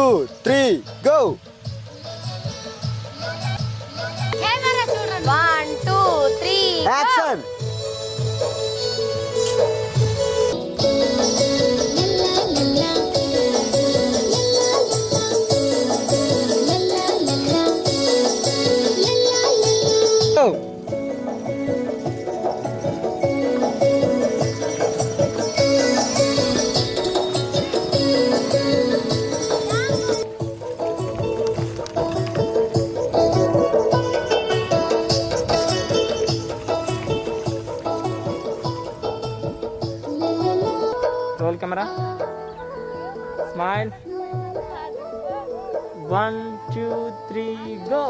two, three, go! Roll camera smile one two three go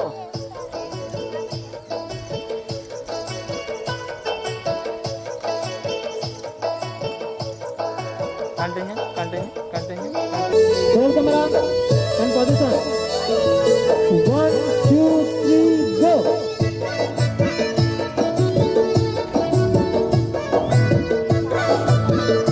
continue continue continue roll camera position one two three go roll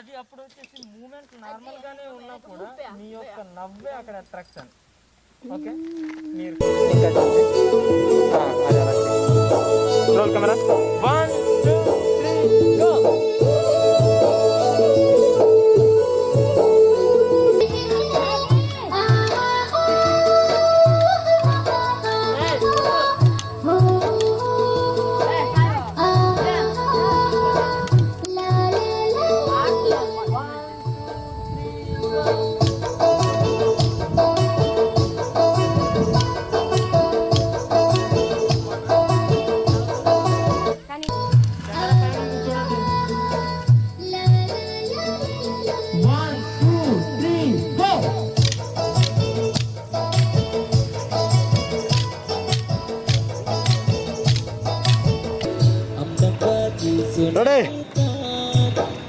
అది అప్పుడు వచ్చేసి moment normal గానే ఉన్నా కూడా మీ యొక్క నవ్వే అక్కడ అట్రాక్షన్ ఓకే మీరు చేయండి. Roll camera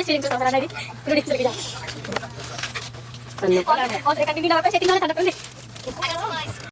Sering susah tadi, dulu